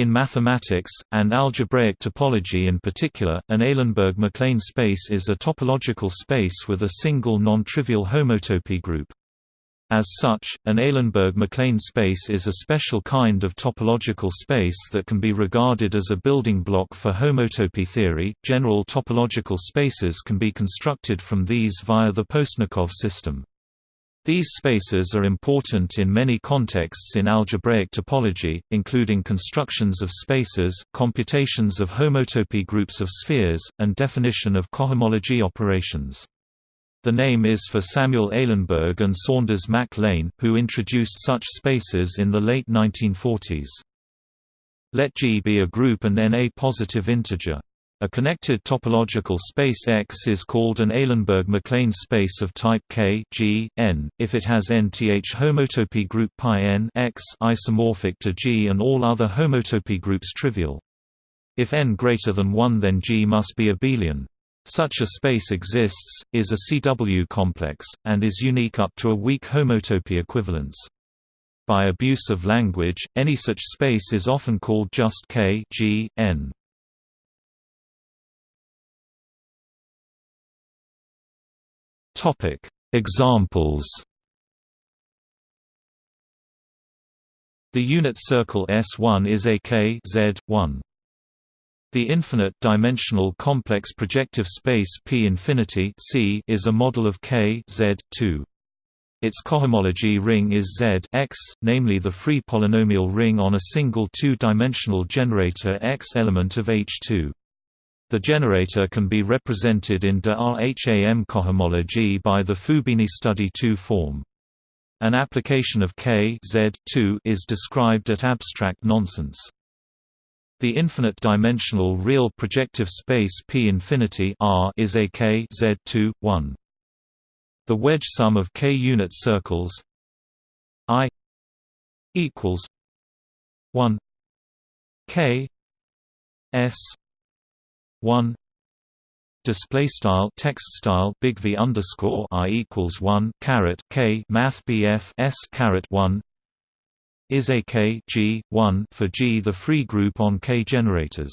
In mathematics, and algebraic topology in particular, an Eilenberg-MacLane space is a topological space with a single non-trivial homotopy group. As such, an Eilenberg-MacLane space is a special kind of topological space that can be regarded as a building block for homotopy theory. General topological spaces can be constructed from these via the Postnikov system. These spaces are important in many contexts in algebraic topology, including constructions of spaces, computations of homotopy groups of spheres, and definition of cohomology operations. The name is for Samuel Eilenberg and Saunders Mac Lane, who introduced such spaces in the late 1940s. Let G be a group and then a positive integer. A connected topological space X is called an Eilenberg-MacLane space of type K G, N, if it has nth homotopy group pi n X isomorphic to G and all other homotopy groups trivial. If n greater than 1 then G must be abelian. Such a space exists, is a CW complex, and is unique up to a weak homotopy equivalence. By abuse of language, any such space is often called just K G, N. Examples The unit circle S1 is a K Z1. The infinite-dimensional complex projective space P infinity C is a model of K Z 2. Its cohomology ring is Z X, namely the free polynomial ring on a single two-dimensional generator X element of H2. The generator can be represented in de Rham cohomology by the Fubini study 2 form. An application of K Z 2 is described at abstract nonsense. The infinite-dimensional real projective space P infinity R is a K Z2 1. The wedge sum of K unit circles I equals 1 K S 1 display style text style big V underscore I equals 1 caret K math BF S caret 1 is a K G, 1 for G the free group on K generators.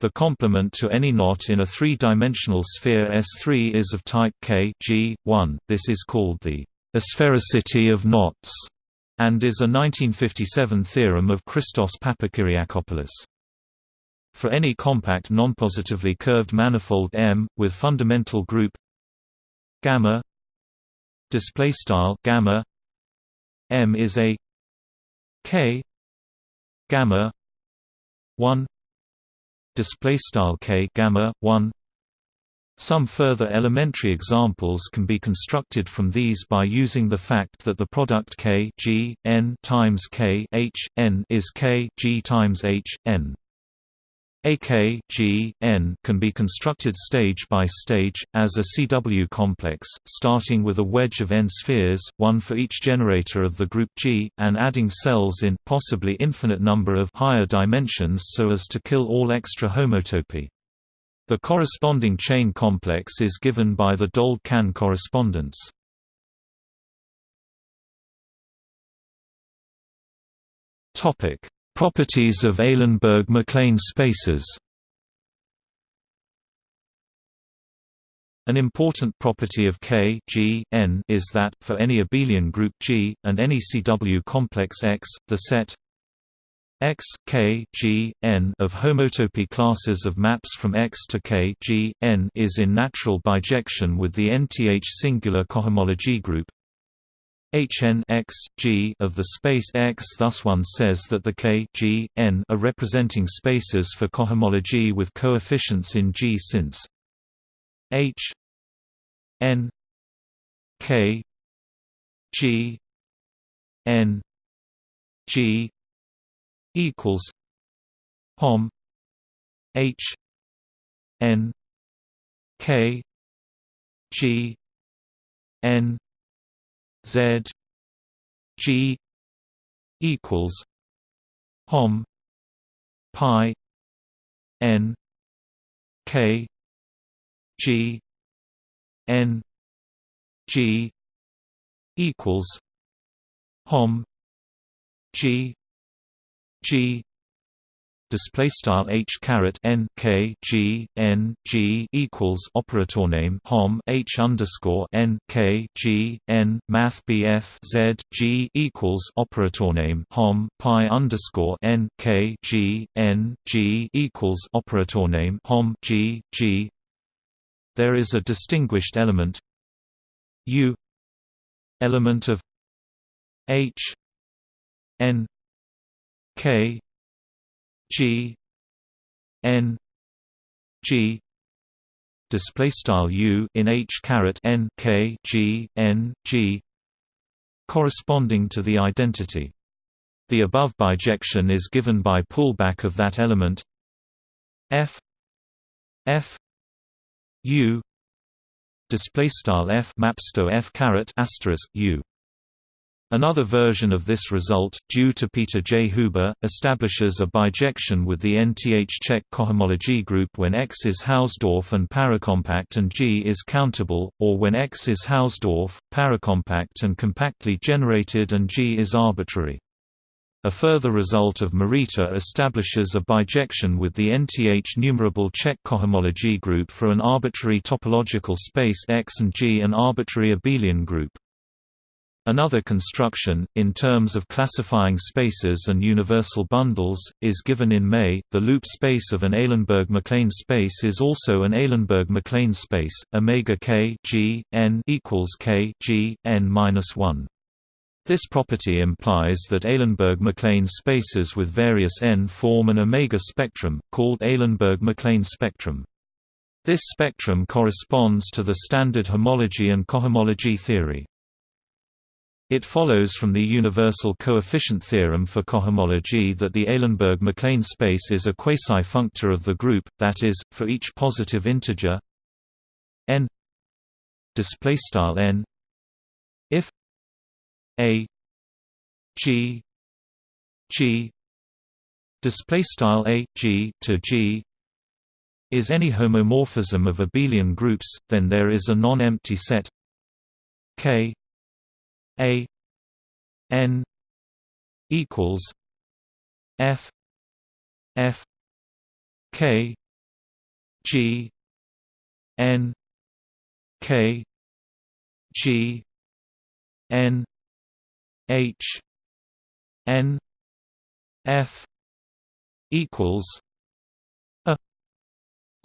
The complement to any knot in a three-dimensional sphere S3 is of type K G, 1. This is called the asphericity of knots and is a 1957 theorem of Christos Papakyriakopoulos. For any compact nonpositively curved manifold M with fundamental group gamma display style gamma M is a K gamma 1 display style K gamma 1 some further elementary examples can be constructed from these by using the fact that the product K G n times K H n is K G times H n. AK G, N can be constructed stage by stage, as a CW complex, starting with a wedge of n spheres, one for each generator of the group G, and adding cells in possibly infinite number of higher dimensions so as to kill all extra homotopy. The corresponding chain complex is given by the Dold-Kan correspondence. Topic Properties of Eilenberg-MacLane spaces. An important property of K G, N is that, for any abelian group G, and any CW complex X, the set X K G N of homotopy classes of maps from X to K G N is in natural bijection with the nth singular cohomology group Hn x, G of the space X. Thus one says that the K G, N are representing spaces for cohomology with coefficients in G since H N K G N G equals Hom H N K G N Z G equals Hom Pi N K G N G equals Hom G G display style h caret n k g n g equals operator name hom h underscore n k g n math bf z g equals operator name hom pi underscore n k g n g equals operator name hom g g. There is a distinguished element u element of h n k G N G display style U in H caret N K G N G corresponding to the identity. The above bijection is given by pullback of that element F F U display style F mapsto F caret asterisk U Another version of this result, due to Peter J. Huber, establishes a bijection with the nth-Čech cohomology group when X is Hausdorff and paracompact and G is countable, or when X is Hausdorff, paracompact and compactly generated and G is arbitrary. A further result of Morita establishes a bijection with the nth numerable Čech cohomology group for an arbitrary topological space X and G an arbitrary abelian group. Another construction, in terms of classifying spaces and universal bundles, is given in May. The loop space of an Eilenberg-MacLane space is also an Eilenberg-MacLane space. Omega k g n equals k g n minus one. This property implies that Eilenberg-MacLane spaces with various n form an omega spectrum, called Eilenberg-MacLane spectrum. This spectrum corresponds to the standard homology and cohomology theory. It follows from the universal coefficient theorem for cohomology that the Eilenberg-MacLane space is a quasi-functor of the group, that is, for each positive integer n n if a g g a g to g is any homomorphism of abelian groups, then there is a non-empty set k a N equals F F K G N K G N H N F equals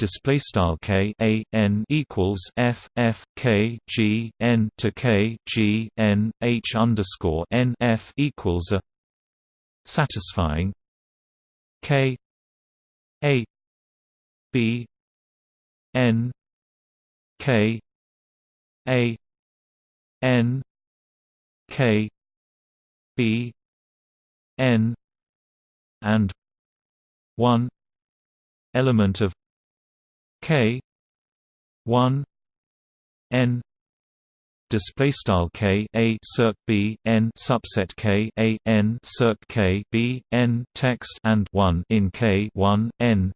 display style k a n equals f f k g n to k g n h underscore n f equals a satisfying k a b n k a n k b n and 1 element of K one N display style K a circ B N subset K a N circ K B N text and 1 in K 1 N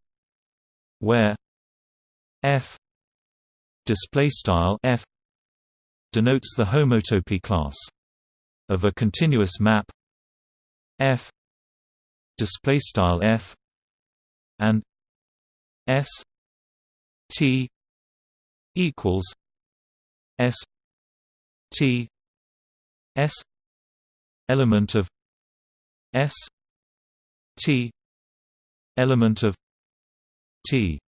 where F display style F denotes the homotopy class of a continuous map F display style F and S T equals S T S element of S T element of T.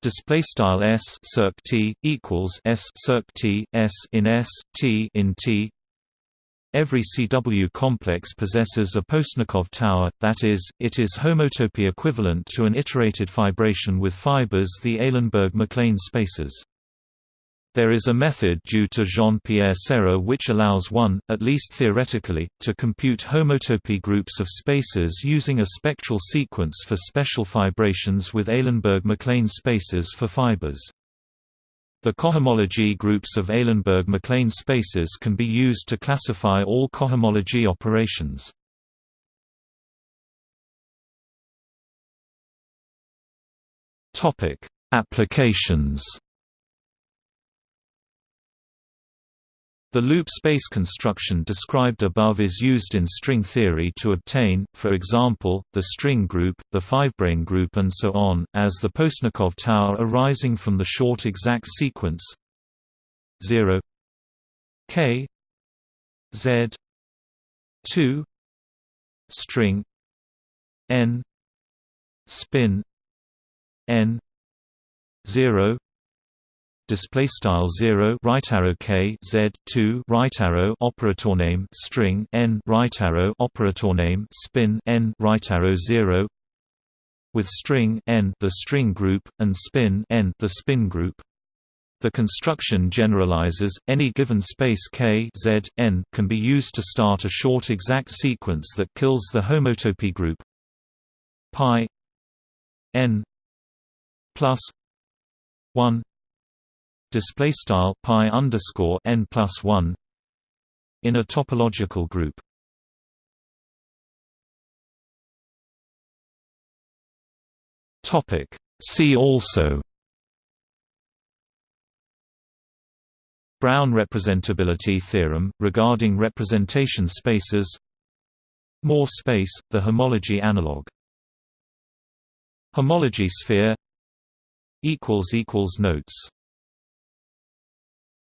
Display style s circ t equals s circ t s in s t in t Every CW complex possesses a Postnikov tower, that is, it is homotopy equivalent to an iterated fibration with fibers the Eilenberg-MacLane spaces. There is a method due to Jean-Pierre Serre which allows one, at least theoretically, to compute homotopy groups of spaces using a spectral sequence for special fibrations with Eilenberg-MacLane spaces for fibers. The cohomology groups of Eilenberg-MacLane spaces can be used to classify all cohomology operations. Applications. The loop space construction described above is used in string theory to obtain, for example, the string group, the fivebrane group and so on, as the Postnikov tower arising from the short exact sequence. 0 k. Z. 2 string. N. Spin. N. 0 display style 0 right arrow k z 2 right arrow operator name string n right arrow operator name spin n right arrow 0 with string n the string group and spin n the spin group. The construction generalizes any given space k z n can be used to start a short exact sequence that kills the homotopy group. Pi n plus 1 display style pi underscore n plus 1 in a topological group. Topic. See also Brown representability theorem, regarding representation spaces Moore space, the homology analog. Homology sphere Notes